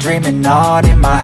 dreaming on in my